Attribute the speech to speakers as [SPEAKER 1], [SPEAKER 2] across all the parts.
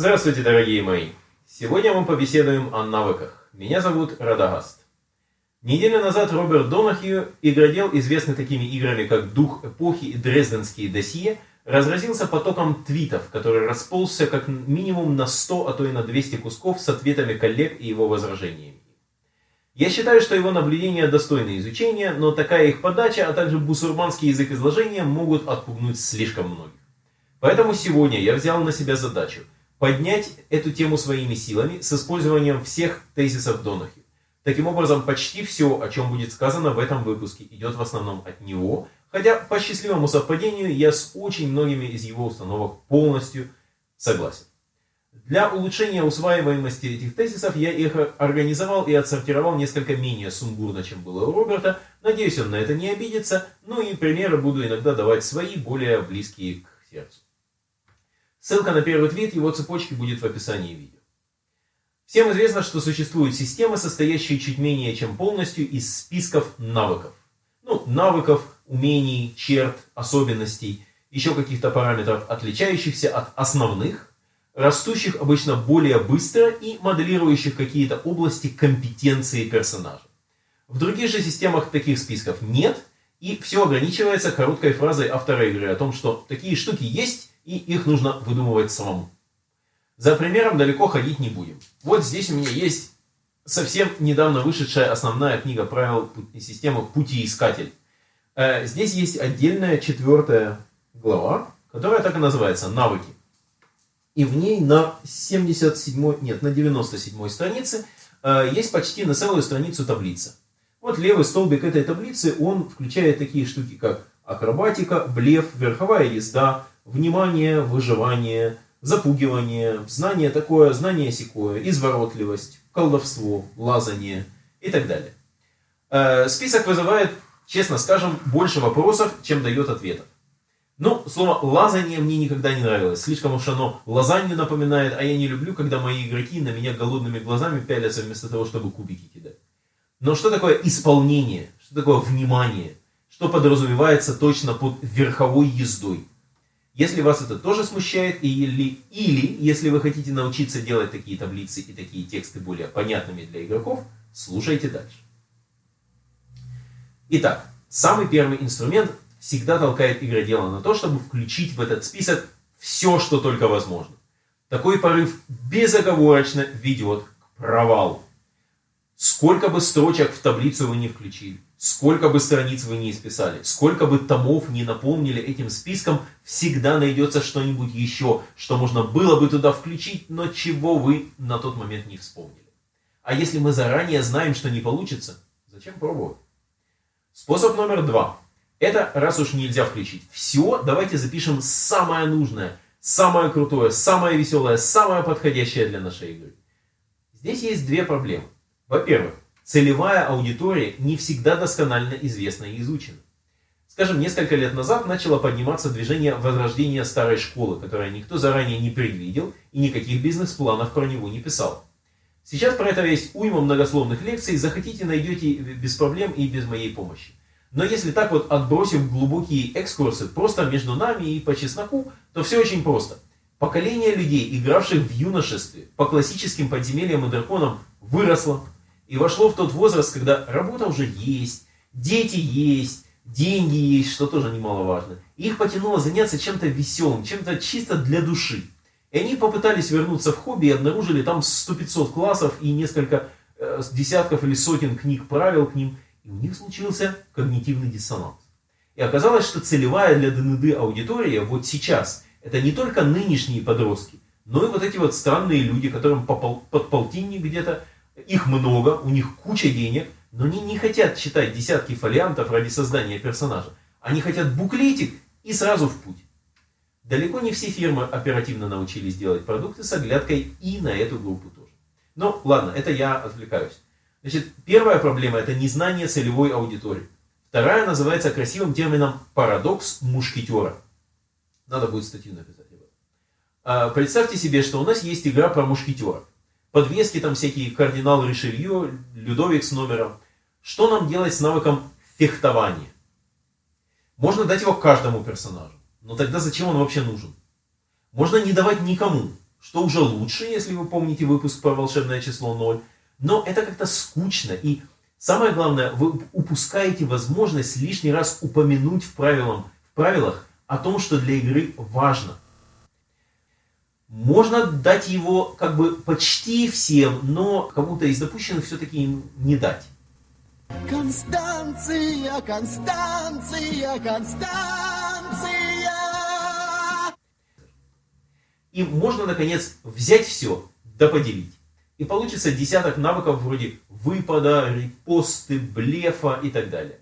[SPEAKER 1] Здравствуйте, дорогие мои! Сегодня мы побеседуем о навыках. Меня зовут Радагаст. Неделю назад Роберт Донахью, игродел, известный такими играми, как «Дух эпохи» и «Дрезденские досье», разразился потоком твитов, который расползся как минимум на 100, а то и на 200 кусков с ответами коллег и его возражениями. Я считаю, что его наблюдения достойны изучения, но такая их подача, а также бусурманский язык изложения могут отпугнуть слишком многих. Поэтому сегодня я взял на себя задачу поднять эту тему своими силами с использованием всех тезисов Донахи. Таким образом, почти все, о чем будет сказано в этом выпуске, идет в основном от него, хотя по счастливому совпадению я с очень многими из его установок полностью согласен. Для улучшения усваиваемости этих тезисов я их организовал и отсортировал несколько менее сумбурно, чем было у Роберта. Надеюсь, он на это не обидится. Ну и примеры буду иногда давать свои, более близкие к сердцу. Ссылка на первый твит его цепочки будет в описании видео. Всем известно, что существуют системы, состоящие чуть менее чем полностью из списков навыков. Ну, навыков, умений, черт, особенностей, еще каких-то параметров, отличающихся от основных, растущих обычно более быстро и моделирующих какие-то области компетенции персонажа. В других же системах таких списков нет, и все ограничивается короткой фразой автора игры о том, что такие штуки есть, и их нужно выдумывать самому. За примером далеко ходить не будем. Вот здесь у меня есть совсем недавно вышедшая основная книга правил системы «Путиискатель». Э, здесь есть отдельная четвертая глава, которая так и называется «Навыки». И в ней на 77, нет, на 97 странице э, есть почти на целую страницу таблица. Вот левый столбик этой таблицы, он включает такие штуки, как акробатика, блеф, верховая езда, внимание, выживание, запугивание, знание такое, знание секое, изворотливость, колдовство, лазание и так далее. Э, список вызывает, честно скажем, больше вопросов, чем дает ответов. Ну, слово «лазание» мне никогда не нравилось. Слишком уж оно лазанью напоминает, а я не люблю, когда мои игроки на меня голодными глазами пялятся вместо того, чтобы кубики кидать. Но что такое исполнение? Что такое внимание? Что подразумевается точно под верховой ездой? Если вас это тоже смущает, или, или если вы хотите научиться делать такие таблицы и такие тексты более понятными для игроков, слушайте дальше. Итак, самый первый инструмент всегда толкает игродела на то, чтобы включить в этот список все, что только возможно. Такой порыв безоговорочно ведет к провалу. Сколько бы строчек в таблицу вы не включили, сколько бы страниц вы не исписали, сколько бы томов не наполнили этим списком, всегда найдется что-нибудь еще, что можно было бы туда включить, но чего вы на тот момент не вспомнили. А если мы заранее знаем, что не получится, зачем пробовать? Способ номер два. Это, раз уж нельзя включить все, давайте запишем самое нужное, самое крутое, самое веселое, самое подходящее для нашей игры. Здесь есть две проблемы. Во-первых, целевая аудитория не всегда досконально известна и изучена. Скажем, несколько лет назад начало подниматься движение возрождения старой школы, которое никто заранее не предвидел и никаких бизнес-планов про него не писал. Сейчас про это есть уйма многословных лекций, захотите найдете без проблем и без моей помощи. Но если так вот отбросив глубокие экскурсы просто между нами и по чесноку, то все очень просто. Поколение людей, игравших в юношестве по классическим подземельям и драконам, выросло, и вошло в тот возраст, когда работа уже есть, дети есть, деньги есть, что тоже немаловажно. Их потянуло заняться чем-то веселым, чем-то чисто для души. И они попытались вернуться в хобби и обнаружили там 100-500 классов и несколько э, десятков или сотен книг правил к ним. И у них случился когнитивный диссонанс. И оказалось, что целевая для ДНД аудитория вот сейчас, это не только нынешние подростки, но и вот эти вот странные люди, которым под полтинник где-то их много, у них куча денег, но они не хотят читать десятки фолиантов ради создания персонажа. Они хотят буклетик и сразу в путь. Далеко не все фирмы оперативно научились делать продукты с оглядкой и на эту группу тоже. Но ладно, это я отвлекаюсь. Значит, первая проблема это незнание целевой аудитории. Вторая называется красивым термином парадокс мушкетера. Надо будет статью написать. А, представьте себе, что у нас есть игра про мушкетера подвески там всякие, кардинал Ришелье, Людовик с номером. Что нам делать с навыком фехтования? Можно дать его каждому персонажу, но тогда зачем он вообще нужен? Можно не давать никому, что уже лучше, если вы помните выпуск про волшебное число 0. Но это как-то скучно. И самое главное, вы упускаете возможность лишний раз упомянуть в, правилам, в правилах о том, что для игры важно. Можно дать его как бы почти всем, но кому-то из допущенных все-таки не дать. Констанция, Констанция, Констанция. И можно, наконец, взять все, да поделить. И получится десяток навыков вроде выпада, репосты, блефа и так далее.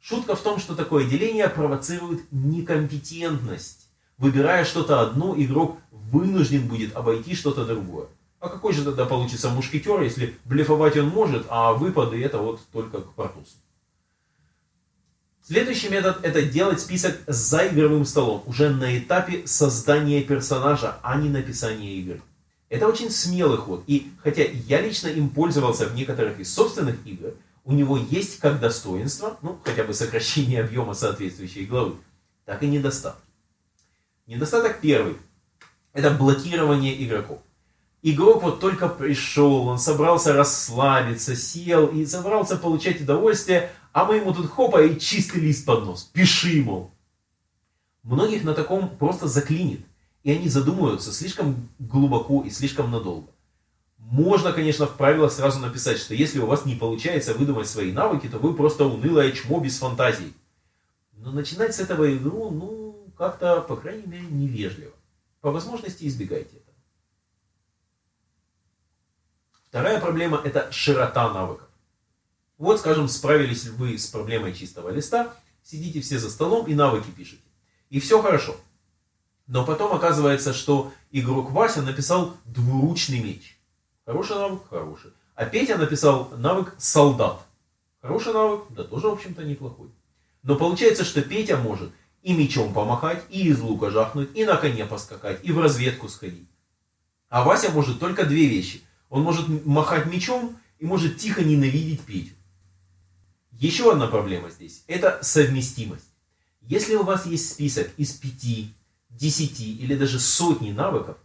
[SPEAKER 1] Шутка в том, что такое деление провоцирует некомпетентность. Выбирая что-то одно, игрок вынужден будет обойти что-то другое. А какой же тогда получится мушкетер, если блефовать он может, а выпады это вот только к Портусу? Следующий метод это делать список за игровым столом, уже на этапе создания персонажа, а не написания игры. Это очень смелый ход, и хотя я лично им пользовался в некоторых из собственных игр, у него есть как достоинство, ну хотя бы сокращение объема соответствующей главы, так и недостатки. Недостаток первый – это блокирование игроков. Игрок вот только пришел, он собрался расслабиться, сел и собрался получать удовольствие, а мы ему тут хопа и чистый лист под нос. Пиши, мол. Многих на таком просто заклинит. И они задумаются слишком глубоко и слишком надолго. Можно, конечно, в правилах сразу написать, что если у вас не получается выдумать свои навыки, то вы просто унылое чмо без фантазии. Но начинать с этого игру, ну, как-то, по крайней мере, невежливо. По возможности избегайте этого. Вторая проблема – это широта навыков. Вот, скажем, справились вы с проблемой чистого листа, сидите все за столом и навыки пишете. И все хорошо. Но потом оказывается, что игрок Вася написал двуручный меч. Хороший навык? Хороший. А Петя написал навык солдат. Хороший навык? Да тоже, в общем-то, неплохой. Но получается, что Петя может и мечом помахать, и из лука жахнуть, и на коне поскакать, и в разведку сходить. А Вася может только две вещи. Он может махать мечом и может тихо ненавидеть Петю. Еще одна проблема здесь – это совместимость. Если у вас есть список из пяти, десяти или даже сотни навыков,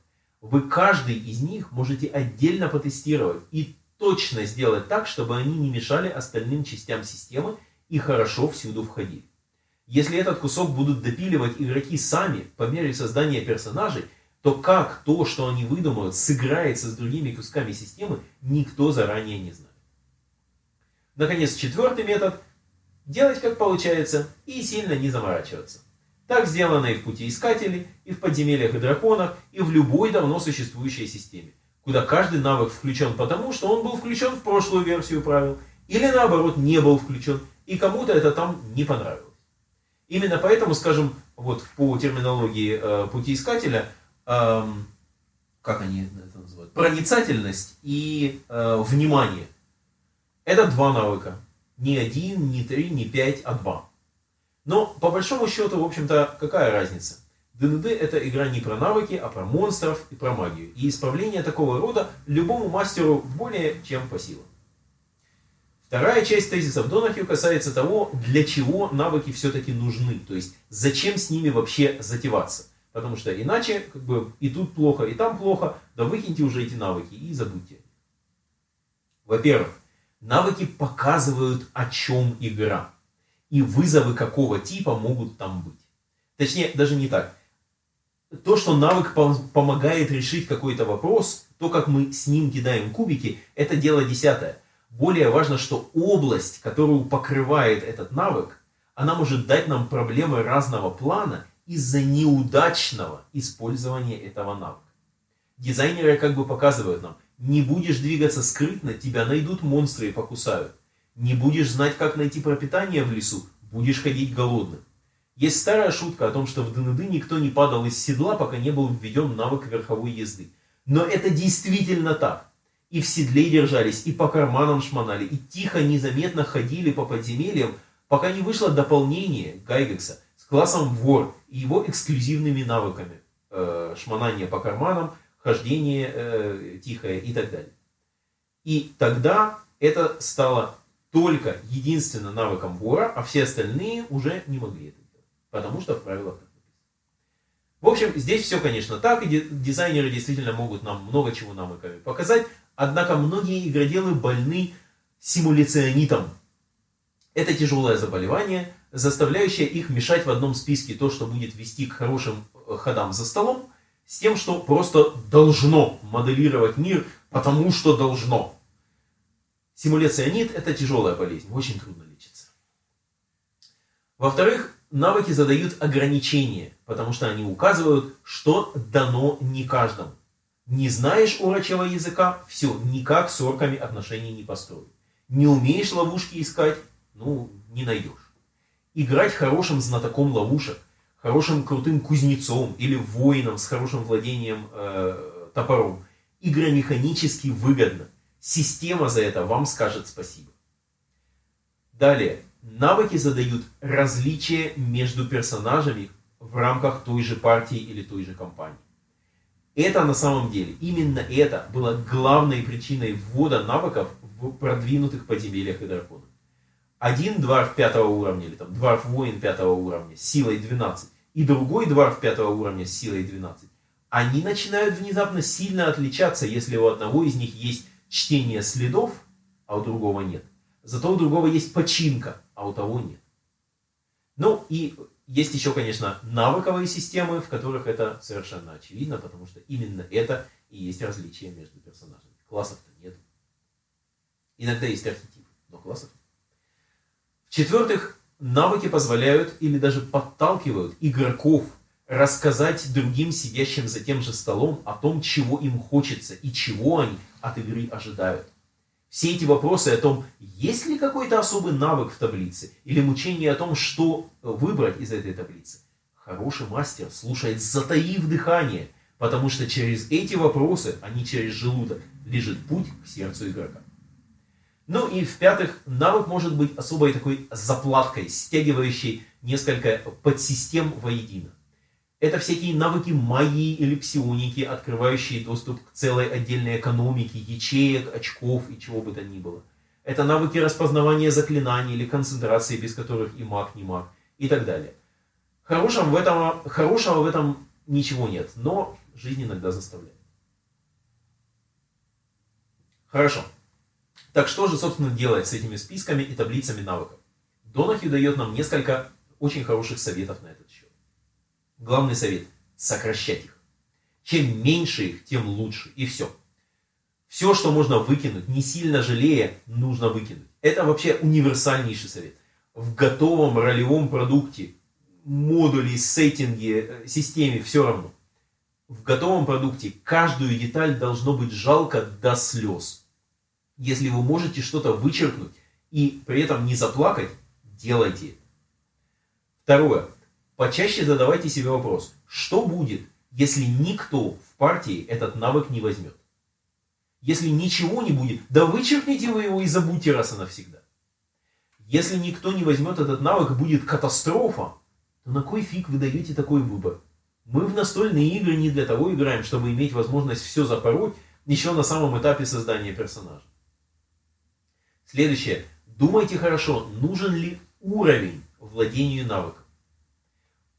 [SPEAKER 1] вы каждый из них можете отдельно потестировать и точно сделать так, чтобы они не мешали остальным частям системы и хорошо всюду входили. Если этот кусок будут допиливать игроки сами по мере создания персонажей, то как то, что они выдумают, сыграется с другими кусками системы, никто заранее не знает. Наконец, четвертый метод – делать как получается и сильно не заморачиваться. Так сделано и в пути искателей, и в подземельях и драконах, и в любой давно существующей системе, куда каждый навык включен потому, что он был включен в прошлую версию правил, или наоборот не был включен, и кому-то это там не понравилось. Именно поэтому, скажем, вот по терминологии э, пути искателя, э, как они это называют, проницательность и э, внимание это два навыка. Не один, не три, не пять, а два. Но по большому счету, в общем-то, какая разница? ДНД это игра не про навыки, а про монстров и про магию. И исправление такого рода любому мастеру более чем по силам. Вторая часть тезисов Донахью касается того, для чего навыки все-таки нужны. То есть, зачем с ними вообще затеваться. Потому что иначе, как бы, и тут плохо, и там плохо, да выкиньте уже эти навыки и забудьте. Во-первых, Навыки показывают, о чем игра. И вызовы какого типа могут там быть. Точнее, даже не так. То, что навык помогает решить какой-то вопрос, то, как мы с ним кидаем кубики, это дело десятое. Более важно, что область, которую покрывает этот навык, она может дать нам проблемы разного плана из-за неудачного использования этого навыка. Дизайнеры как бы показывают нам, не будешь двигаться скрытно, тебя найдут монстры и покусают. Не будешь знать, как найти пропитание в лесу, будешь ходить голодным. Есть старая шутка о том, что в ДНД никто не падал из седла, пока не был введен навык верховой езды. Но это действительно так. И в седле держались, и по карманам шмонали, и тихо, незаметно ходили по подземельям, пока не вышло дополнение Гайгекса с классом вор и его эксклюзивными навыками. Э, шмонание по карманам, хождение э, тихое и так далее. И тогда это стало только единственно навыком вора, а все остальные уже не могли это делать, потому что в правилах так написано. В общем, здесь все, конечно, так, и дизайнеры действительно могут нам много чего нам показать, однако многие игроделы больны симуляционитом. Это тяжелое заболевание, заставляющее их мешать в одном списке то, что будет вести к хорошим э, ходам за столом, с тем, что просто должно моделировать мир, потому что должно. Симуляционит – это тяжелая болезнь, очень трудно лечиться. Во-вторых, навыки задают ограничения, потому что они указывают, что дано не каждому. Не знаешь урочего языка, все, никак с орками отношений не построить. Не умеешь ловушки искать, ну, не найдешь. Играть хорошим знатоком ловушек, хорошим крутым кузнецом или воином с хорошим владением э, топором игромеханически выгодно. Система за это вам скажет спасибо. Далее. Навыки задают различия между персонажами в рамках той же партии или той же компании. Это на самом деле, именно это было главной причиной ввода навыков в продвинутых подземельях и драконах. Один дварф пятого уровня, или там дварф воин пятого уровня силой 12, и другой дварф пятого уровня с силой 12, они начинают внезапно сильно отличаться, если у одного из них есть чтение следов, а у другого нет. Зато у другого есть починка, а у того нет. Ну и есть еще, конечно, навыковые системы, в которых это совершенно очевидно, потому что именно это и есть различие между персонажами. Классов-то нет. Иногда есть архетипы, но классов нет. В-четвертых, навыки позволяют или даже подталкивают игроков рассказать другим сидящим за тем же столом о том, чего им хочется и чего они от игры ожидают. Все эти вопросы о том, есть ли какой-то особый навык в таблице, или мучение о том, что выбрать из этой таблицы. Хороший мастер слушает, затаив дыхание, потому что через эти вопросы, а не через желудок, лежит путь к сердцу игрока. Ну и в-пятых, навык может быть особой такой заплаткой, стягивающей несколько подсистем воедино. Это всякие навыки магии или псионики, открывающие доступ к целой отдельной экономике, ячеек, очков и чего бы то ни было. Это навыки распознавания заклинаний или концентрации, без которых и маг, не маг, и так далее. Хорошего в этом, хорошего в этом ничего нет, но жизнь иногда заставляет. Хорошо. Так что же, собственно, делать с этими списками и таблицами навыков? Донахью дает нам несколько очень хороших советов на счет. Главный совет – сокращать их. Чем меньше их, тем лучше. И все. Все, что можно выкинуть, не сильно жалея, нужно выкинуть. Это вообще универсальнейший совет. В готовом ролевом продукте, модуле, сеттинге, э, системе, все равно. В готовом продукте каждую деталь должно быть жалко до слез. Если вы можете что-то вычеркнуть и при этом не заплакать, делайте это. Второе. Почаще задавайте себе вопрос, что будет, если никто в партии этот навык не возьмет? Если ничего не будет, да вычеркните вы его и забудьте раз и навсегда. Если никто не возьмет этот навык, будет катастрофа, то на кой фиг вы даете такой выбор? Мы в настольные игры не для того играем, чтобы иметь возможность все запороть еще на самом этапе создания персонажа. Следующее. Думайте хорошо, нужен ли уровень владению навыком.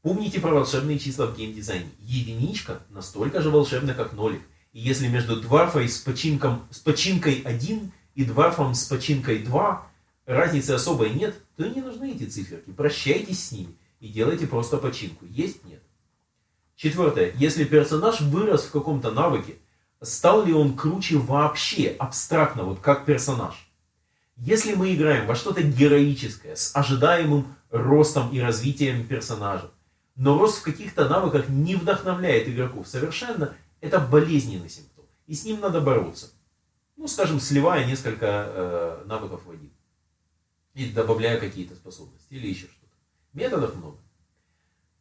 [SPEAKER 1] Помните про волшебные числа в геймдизайне. Единичка настолько же волшебна, как нолик. И если между дварфой с, починком, с починкой 1 и дварфом с починкой 2 разницы особой нет, то не нужны эти циферки. Прощайтесь с ними и делайте просто починку. Есть? Нет. Четвертое. Если персонаж вырос в каком-то навыке, стал ли он круче вообще, абстрактно, вот как персонаж? Если мы играем во что-то героическое, с ожидаемым ростом и развитием персонажа, но рост в каких-то навыках не вдохновляет игроков совершенно, это болезненный симптом. И с ним надо бороться. Ну, скажем, сливая несколько э, навыков в один. Или добавляя какие-то способности. Или еще что-то. Методов много.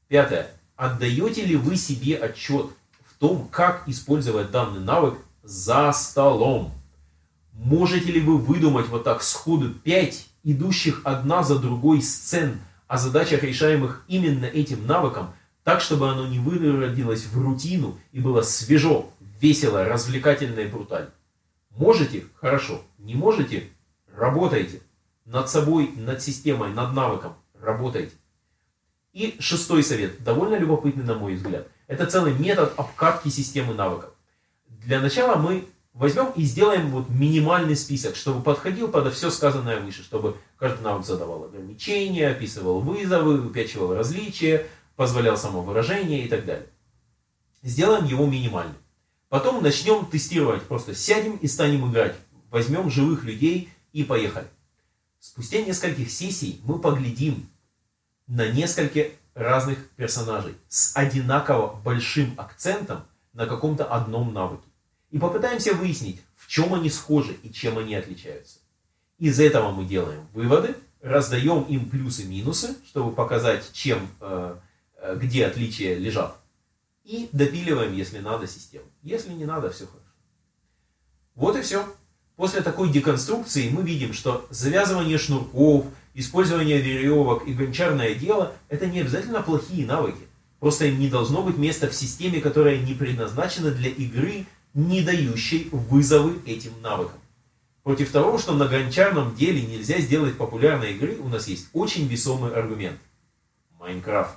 [SPEAKER 1] Пятое. Отдаете ли вы себе отчет в том, как использовать данный навык за столом? Можете ли вы выдумать вот так сходу пять идущих одна за другой сцен, о задачах, решаемых именно этим навыком, так, чтобы оно не выродилось в рутину и было свежо, весело, развлекательно и брутально. Можете? Хорошо. Не можете? Работайте. Над собой, над системой, над навыком. Работайте. И шестой совет, довольно любопытный на мой взгляд. Это целый метод обкатки системы навыков. Для начала мы возьмем и сделаем вот минимальный список, чтобы подходил под все сказанное выше, чтобы каждый навык задавал ограничения, описывал вызовы, выпячивал различия, позволял самовыражение и так далее. Сделаем его минимальным. Потом начнем тестировать, просто сядем и станем играть. Возьмем живых людей и поехали. Спустя нескольких сессий мы поглядим на несколько разных персонажей с одинаково большим акцентом на каком-то одном навыке. И попытаемся выяснить, в чем они схожи и чем они отличаются. Из этого мы делаем выводы, раздаем им плюсы-минусы, чтобы показать, чем, э, э, где отличия лежат. И допиливаем, если надо, систему. Если не надо, все хорошо. Вот и все. После такой деконструкции мы видим, что завязывание шнурков, использование веревок и гончарное дело – это не обязательно плохие навыки. Просто им не должно быть места в системе, которая не предназначена для игры, не дающей вызовы этим навыкам. Против того, что на гончарном деле нельзя сделать популярной игры, у нас есть очень весомый аргумент. Майнкрафт.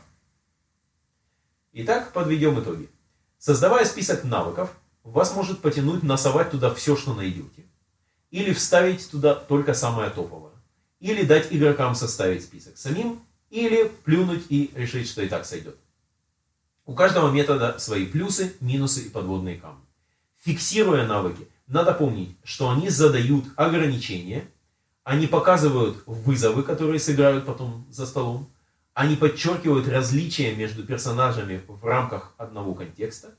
[SPEAKER 1] Итак, подведем итоги. Создавая список навыков, вас может потянуть насовать туда все, что найдете. Или вставить туда только самое топовое. Или дать игрокам составить список самим. Или плюнуть и решить, что и так сойдет. У каждого метода свои плюсы, минусы и подводные камни. Фиксируя навыки, надо помнить, что они задают ограничения, они показывают вызовы, которые сыграют потом за столом, они подчеркивают различия между персонажами в рамках одного контекста,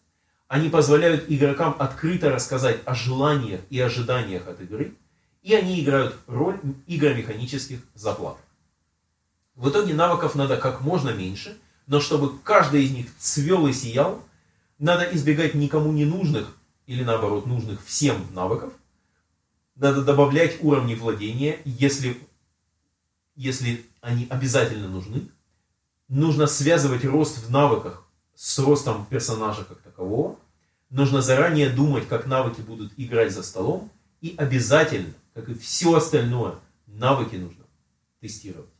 [SPEAKER 1] они позволяют игрокам открыто рассказать о желаниях и ожиданиях от игры, и они играют роль игромеханических заплат. В итоге навыков надо как можно меньше, но чтобы каждый из них цвел и сиял, надо избегать никому не нужных или наоборот нужных всем навыков. Надо добавлять уровни владения, если, если они обязательно нужны. Нужно связывать рост в навыках с ростом персонажа как такового. Нужно заранее думать, как навыки будут играть за столом. И обязательно, как и все остальное, навыки нужно тестировать.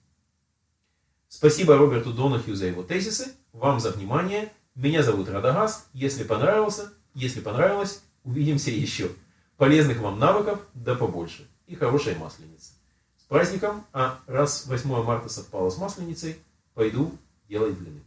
[SPEAKER 1] Спасибо Роберту Донахью за его тезисы. Вам за внимание. Меня зовут Радагаст. Если понравился, если понравилось, увидимся еще. Полезных вам навыков, да побольше. И хорошей масленицы. С праздником, а раз 8 марта совпало с масленицей, пойду делать блины.